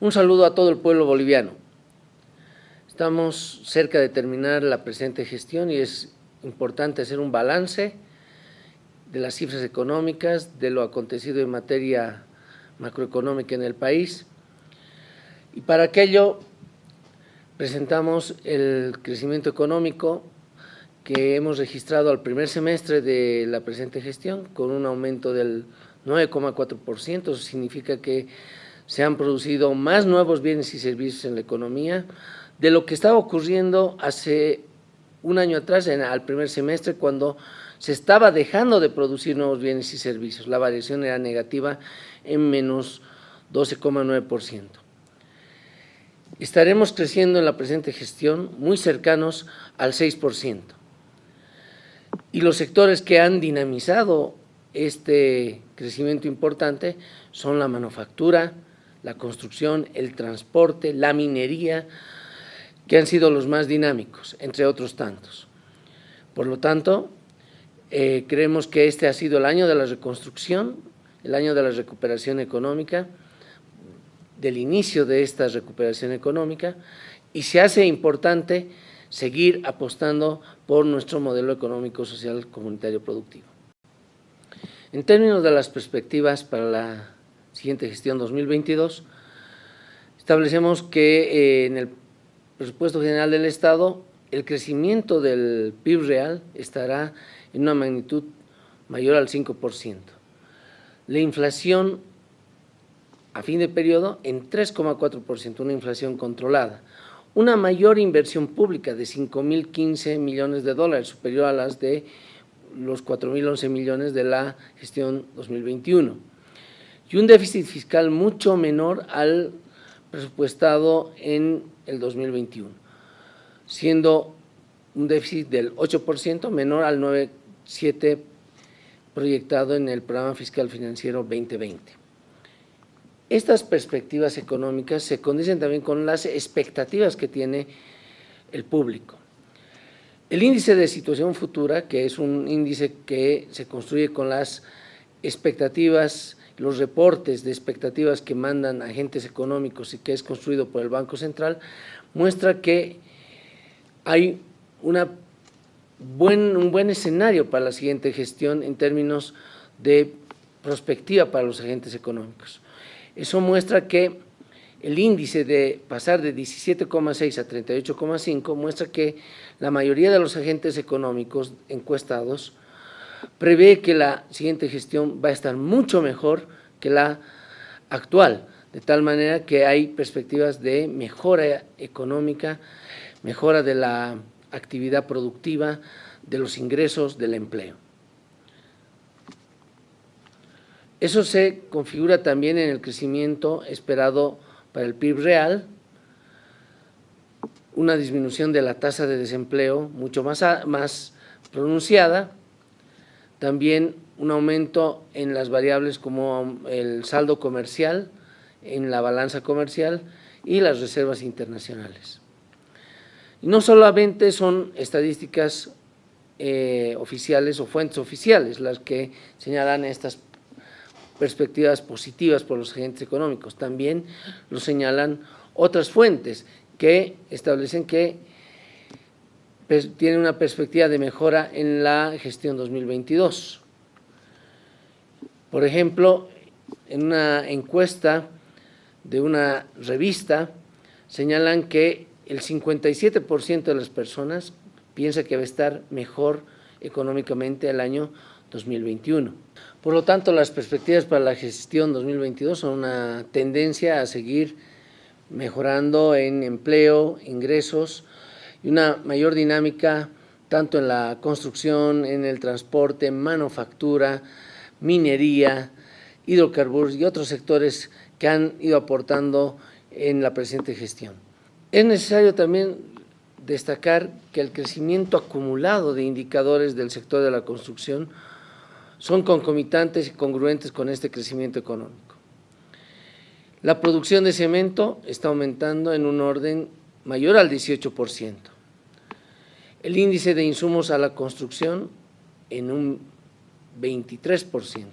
Un saludo a todo el pueblo boliviano. Estamos cerca de terminar la presente gestión y es importante hacer un balance de las cifras económicas, de lo acontecido en materia macroeconómica en el país. Y para aquello presentamos el crecimiento económico que hemos registrado al primer semestre de la presente gestión con un aumento del 9,4%, eso significa que se han producido más nuevos bienes y servicios en la economía de lo que estaba ocurriendo hace un año atrás, en, al primer semestre, cuando se estaba dejando de producir nuevos bienes y servicios. La variación era negativa en menos 12,9%. Estaremos creciendo en la presente gestión muy cercanos al 6%. Y los sectores que han dinamizado este crecimiento importante son la manufactura, la construcción, el transporte, la minería, que han sido los más dinámicos, entre otros tantos. Por lo tanto, eh, creemos que este ha sido el año de la reconstrucción, el año de la recuperación económica, del inicio de esta recuperación económica, y se hace importante seguir apostando por nuestro modelo económico, social, comunitario, productivo. En términos de las perspectivas para la siguiente gestión 2022, establecemos que eh, en el presupuesto general del Estado el crecimiento del PIB real estará en una magnitud mayor al 5%. La inflación a fin de periodo en 3,4%, una inflación controlada. Una mayor inversión pública de 5.015 millones de dólares, superior a las de los 4.011 millones de la gestión 2021 y un déficit fiscal mucho menor al presupuestado en el 2021, siendo un déficit del 8% menor al 9,7% proyectado en el programa fiscal financiero 2020. Estas perspectivas económicas se condicen también con las expectativas que tiene el público. El índice de situación futura, que es un índice que se construye con las expectativas los reportes de expectativas que mandan agentes económicos y que es construido por el Banco Central, muestra que hay buen, un buen escenario para la siguiente gestión en términos de prospectiva para los agentes económicos. Eso muestra que el índice de pasar de 17,6 a 38,5 muestra que la mayoría de los agentes económicos encuestados prevé que la siguiente gestión va a estar mucho mejor que la actual, de tal manera que hay perspectivas de mejora económica, mejora de la actividad productiva, de los ingresos, del empleo. Eso se configura también en el crecimiento esperado para el PIB real, una disminución de la tasa de desempleo mucho más, más pronunciada, también un aumento en las variables como el saldo comercial, en la balanza comercial y las reservas internacionales. Y no solamente son estadísticas eh, oficiales o fuentes oficiales las que señalan estas perspectivas positivas por los agentes económicos, también lo señalan otras fuentes que establecen que tiene una perspectiva de mejora en la gestión 2022. Por ejemplo, en una encuesta de una revista señalan que el 57% de las personas piensa que va a estar mejor económicamente el año 2021. Por lo tanto, las perspectivas para la gestión 2022 son una tendencia a seguir mejorando en empleo, ingresos, y una mayor dinámica tanto en la construcción, en el transporte, manufactura, minería, hidrocarburos y otros sectores que han ido aportando en la presente gestión. Es necesario también destacar que el crecimiento acumulado de indicadores del sector de la construcción son concomitantes y congruentes con este crecimiento económico. La producción de cemento está aumentando en un orden mayor al 18%. El índice de insumos a la construcción en un 23%.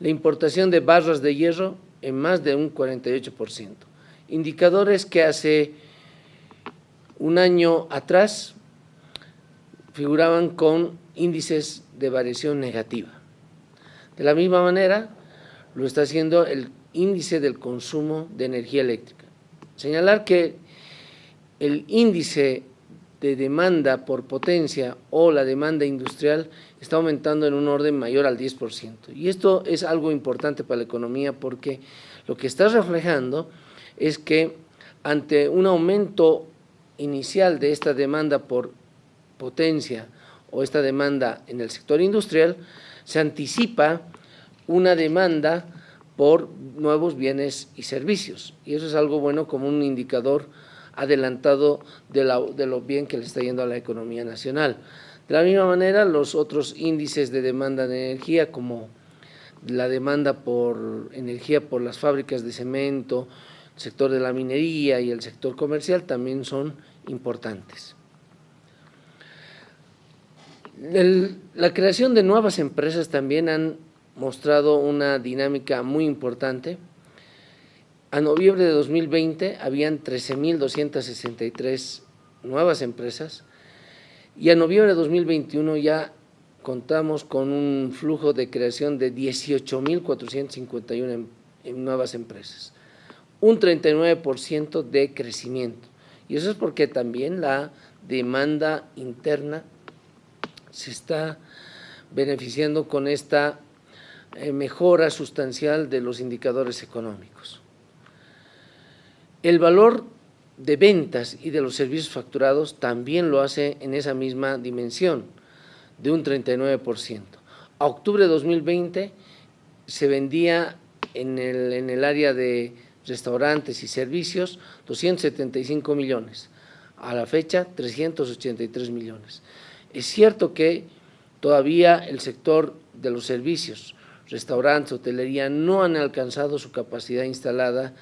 La importación de barras de hierro en más de un 48%. Indicadores que hace un año atrás figuraban con índices de variación negativa. De la misma manera, lo está haciendo el índice del consumo de energía eléctrica. Señalar que el índice de demanda por potencia o la demanda industrial está aumentando en un orden mayor al 10%. Y esto es algo importante para la economía porque lo que está reflejando es que ante un aumento inicial de esta demanda por potencia o esta demanda en el sector industrial, se anticipa una demanda por nuevos bienes y servicios. Y eso es algo bueno como un indicador adelantado de, lo bien que le está yendo a la economía nacional. De la misma manera, los otros índices de demanda de energía, como la demanda por energía por las fábricas de cemento, el sector de la minería y el sector comercial, también son importantes. la creación de nuevas empresas también han mostrado una dinámica muy importante. A noviembre de 2020 habían 13.263 nuevas empresas y a noviembre de 2021 ya contamos con un flujo de creación de 18.451 nuevas empresas, un 39% de crecimiento. Y eso es porque también la demanda interna se está beneficiando con esta eh, mejora sustancial de los indicadores económicos. El valor de ventas y de los servicios facturados también lo hace en esa misma dimensión, de un 39%. A octubre de 2020 se vendía en el, área de restaurantes y servicios 275 millones, a la fecha 383 millones. Es cierto que todavía el sector de los servicios, restaurantes, hotelería, no han alcanzado su capacidad instalada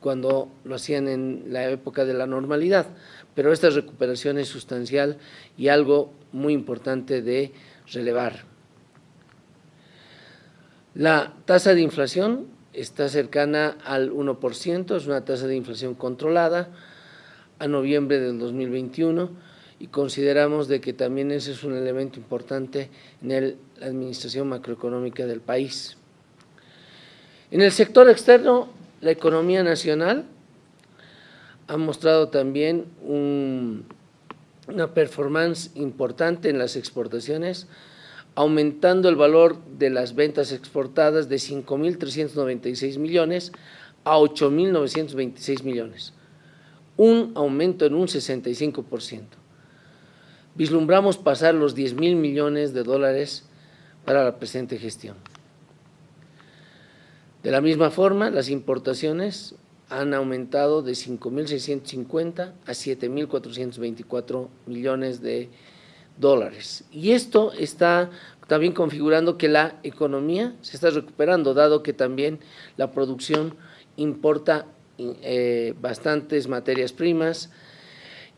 cuando lo hacían en la época de la normalidad, pero esta recuperación es sustancial y algo muy importante de relevar. La tasa de inflación está cercana al 1%, es una tasa de inflación controlada a noviembre del 2021 y consideramos de que también ese es un elemento importante en la administración macroeconómica del país. En el sector externo la economía nacional ha mostrado también una performance importante en las exportaciones, aumentando el valor de las ventas exportadas de 5.396 millones a 8.926 millones, un aumento en un 65%. Vislumbramos pasar los 10 mil millones de dólares para la presente gestión. De la misma forma, las importaciones han aumentado de 5.650 a 7.424 millones de dólares. Y esto está también configurando que la economía se está recuperando, dado que también la producción importa eh, bastantes materias primas,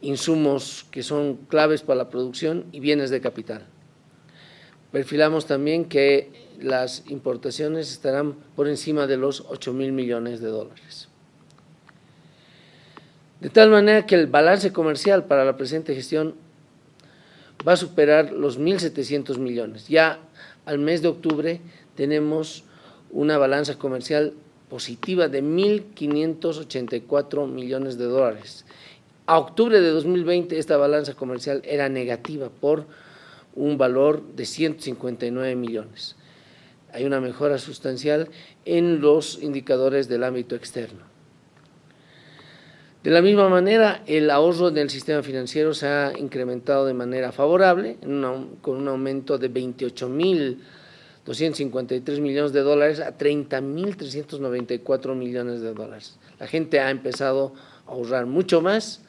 insumos que son claves para la producción y bienes de capital. Perfilamos también que las importaciones estarán por encima de los 8 mil millones de dólares. De tal manera que el balance comercial para la presente gestión va a superar los 1.700 millones. Ya al mes de octubre tenemos una balanza comercial positiva de 1.584 millones de dólares. A octubre de 2020 esta balanza comercial era negativa por un valor de 159 millones hay una mejora sustancial en los indicadores del ámbito externo. De la misma manera, el ahorro del sistema financiero se ha incrementado de manera favorable, con un aumento de 28.253 millones de dólares a 30.394 millones de dólares. La gente ha empezado a ahorrar mucho más,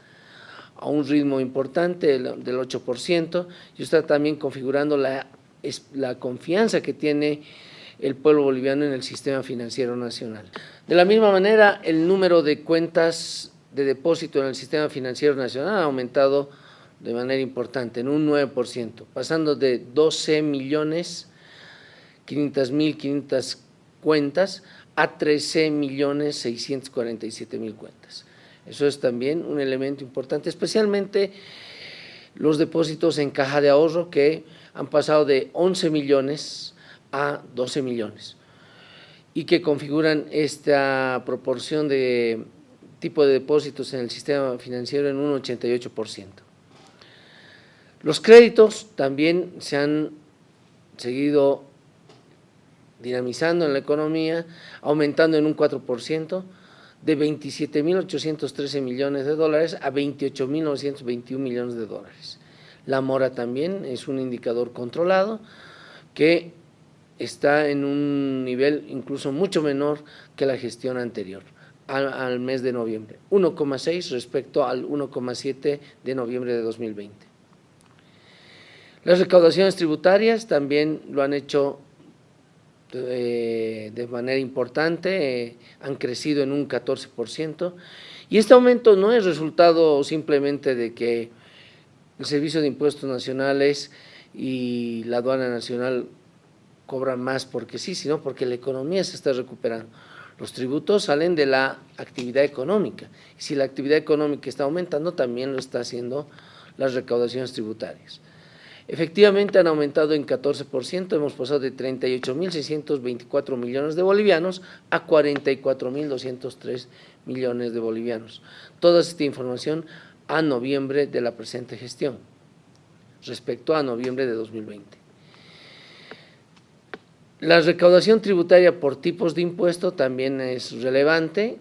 a un ritmo importante del 8%, y está también configurando la, la confianza que tiene el pueblo boliviano en el sistema financiero nacional. De la misma manera, el número de cuentas de depósito en el sistema financiero nacional ha aumentado de manera importante, en un 9%, pasando de 12 millones 500 mil 500 cuentas a 13.647.000 cuentas. Eso es también un elemento importante, especialmente los depósitos en caja de ahorro que han pasado de 11 millones a 12 millones y que configuran esta proporción de tipo de depósitos en el sistema financiero en un 88%. Los créditos también se han seguido dinamizando en la economía, aumentando en un 4%, de 27.813 millones de dólares a 28.921 millones de dólares. La mora también es un indicador controlado que está en un nivel incluso mucho menor que la gestión anterior, al, mes de noviembre, 1,6 respecto al 1,7 de noviembre de 2020. Las recaudaciones tributarias también lo han hecho de, manera importante, eh, han crecido en un 14%, y este aumento no es resultado simplemente de que el Servicio de Impuestos Nacionales y la aduana nacional cobran más porque sí, sino porque la economía se está recuperando. Los tributos salen de la actividad económica, y si la actividad económica está aumentando, también lo está haciendo las recaudaciones tributarias. Efectivamente han aumentado en 14%, hemos pasado de 38.624 millones de bolivianos a 44.203 millones de bolivianos. Toda esta información a noviembre de la presente gestión, respecto a noviembre de 2020. La recaudación tributaria por tipos de impuesto también es relevante,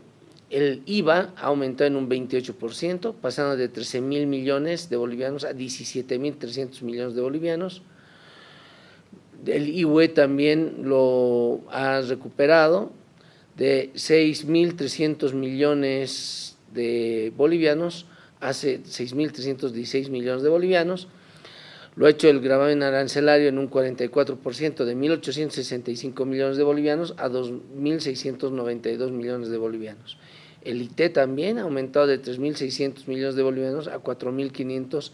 el IVA aumentó en un 28%, pasando de 13 mil millones de bolivianos a 17 mil 300 millones de bolivianos. El IUE también lo ha recuperado de 6 mil 300 millones de bolivianos a 6 mil 316 millones de bolivianos. Lo ha hecho el gravamen arancelario en un 44% de 1.865 millones de bolivianos a 2.692 millones de bolivianos. El IT también ha aumentado de 3.600 millones de bolivianos a 4.500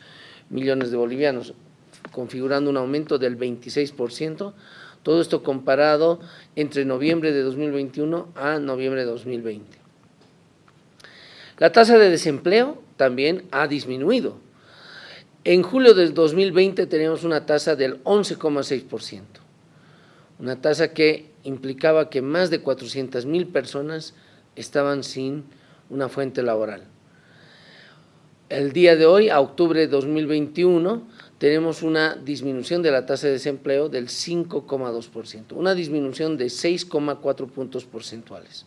millones de bolivianos, configurando un aumento del 26%, todo esto comparado entre noviembre de 2021 a noviembre de 2020. La tasa de desempleo también ha disminuido. En julio del 2020 teníamos una tasa del 11,6%, una tasa que implicaba que más de 400 mil personas estaban sin una fuente laboral. El día de hoy, a octubre de 2021, tenemos una disminución de la tasa de desempleo del 5,2%, una disminución de 6,4 puntos porcentuales.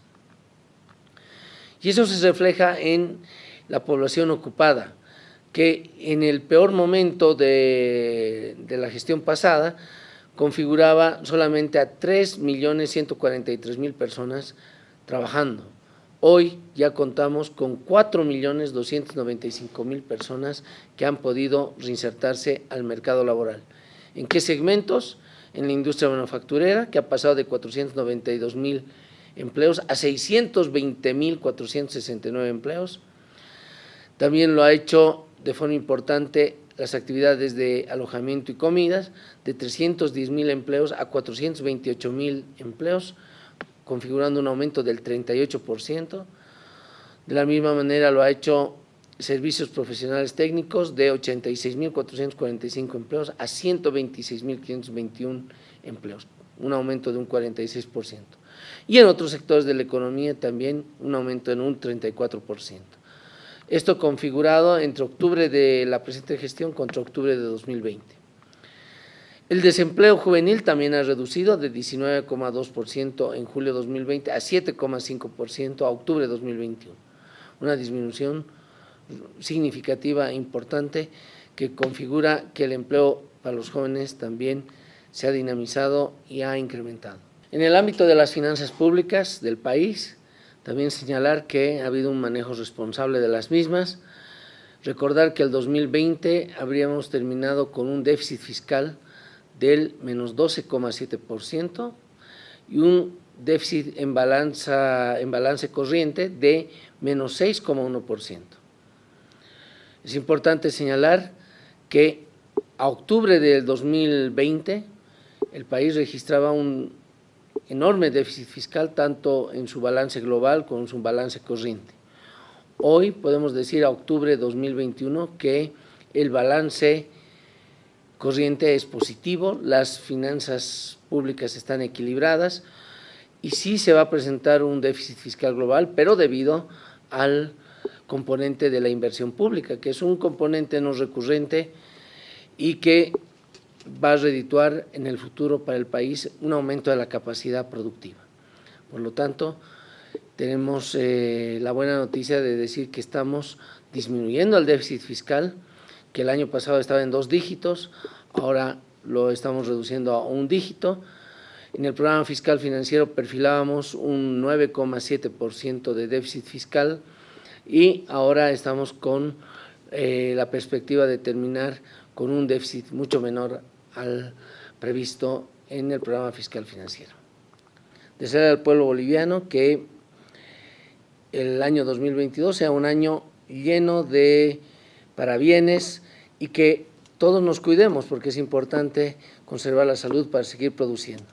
Y eso se refleja en la población ocupada, que en el peor momento de, de la gestión pasada configuraba solamente a 3.143.000 personas trabajando. Hoy ya contamos con 4.295.000 personas que han podido reinsertarse al mercado laboral. ¿En qué segmentos? En la industria manufacturera, que ha pasado de 492.000 empleos a 620.469 empleos. También lo ha hecho de forma importante las actividades de alojamiento y comidas, de 310.000 empleos a 428.000 empleos, configurando un aumento del 38%. De la misma manera lo ha hecho servicios profesionales técnicos de 86.445 empleos a 126.521 empleos, un aumento de un 46%. Y en otros sectores de la economía también un aumento en un 34%. Esto configurado entre octubre de la presente gestión contra octubre de 2020. El desempleo juvenil también ha reducido de 19,2% en julio de 2020 a 7,5% a octubre de 2021. Una disminución significativa e importante que configura que el empleo para los jóvenes también se ha dinamizado y ha incrementado. En el ámbito de las finanzas públicas del país, también señalar que ha habido un manejo responsable de las mismas, recordar que el 2020 habríamos terminado con un déficit fiscal del menos 12,7% y un déficit en, balanza, en balance corriente de menos 6,1%. Es importante señalar que a octubre del 2020 el país registraba un enorme déficit fiscal, tanto en su balance global como en su balance corriente. Hoy podemos decir a octubre de 2021 que el balance corriente es positivo, las finanzas públicas están equilibradas y sí se va a presentar un déficit fiscal global, pero debido al componente de la inversión pública, que es un componente no recurrente y que va a redituar en el futuro para el país un aumento de la capacidad productiva. Por lo tanto, tenemos eh, la buena noticia de decir que estamos disminuyendo el déficit fiscal, que el año pasado estaba en dos dígitos, ahora lo estamos reduciendo a un dígito. En el programa fiscal financiero perfilábamos un 9,7% de déficit fiscal y ahora estamos con eh, la perspectiva de terminar con un déficit mucho menor al previsto en el programa fiscal financiero. Desear al pueblo boliviano que el año 2022 sea un año lleno de parabienes y que todos nos cuidemos porque es importante conservar la salud para seguir produciendo.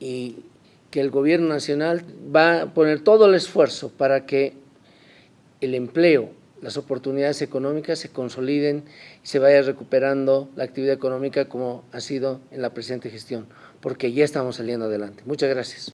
Y que el gobierno nacional va a poner todo el esfuerzo para que el empleo, las oportunidades económicas se consoliden y se vaya recuperando la actividad económica como ha sido en la presente gestión, porque ya estamos saliendo adelante. Muchas gracias.